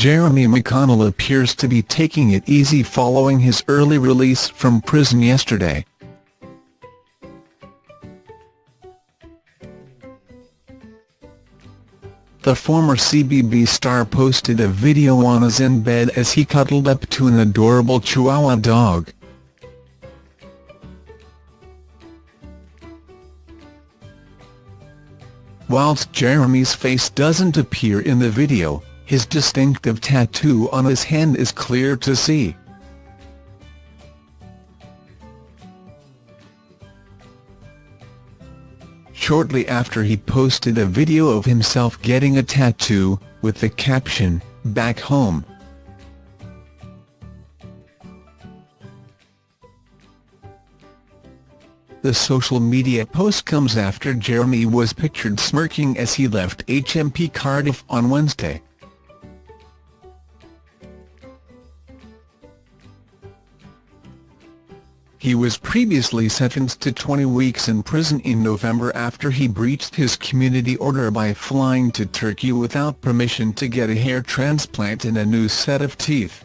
Jeremy McConnell appears to be taking it easy following his early release from prison yesterday. The former CBB star posted a video on his in bed as he cuddled up to an adorable Chihuahua dog. Whilst Jeremy's face doesn't appear in the video, his distinctive tattoo on his hand is clear to see. shortly after he posted a video of himself getting a tattoo, with the caption, Back Home. The social media post comes after Jeremy was pictured smirking as he left HMP Cardiff on Wednesday. He was previously sentenced to 20 weeks in prison in November after he breached his community order by flying to Turkey without permission to get a hair transplant and a new set of teeth.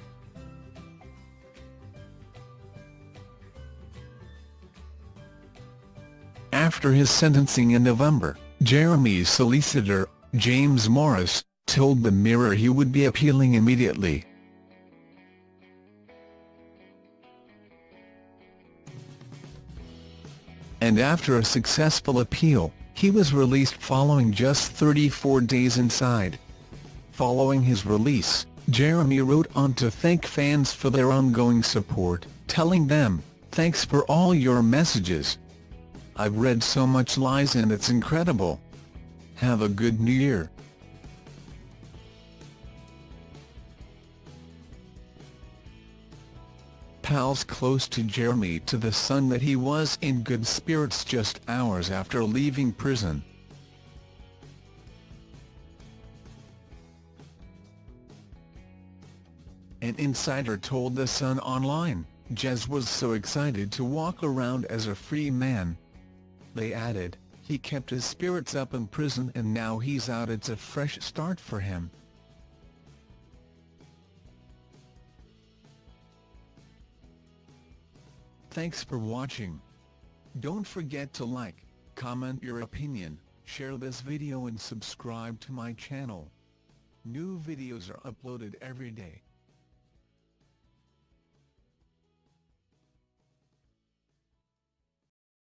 After his sentencing in November, Jeremy's solicitor, James Morris, told the Mirror he would be appealing immediately. And after a successful appeal, he was released following just 34 days inside. Following his release, Jeremy wrote on to thank fans for their ongoing support, telling them, thanks for all your messages. I've read so much lies and it's incredible. Have a good new year. Close to Jeremy to the Sun that he was in good spirits just hours after leaving prison. An insider told The Sun Online, Jez was so excited to walk around as a free man. They added, he kept his spirits up in prison and now he's out it's a fresh start for him. Thanks for watching. Don't forget to like, comment your opinion, share this video and subscribe to my channel. New videos are uploaded every day.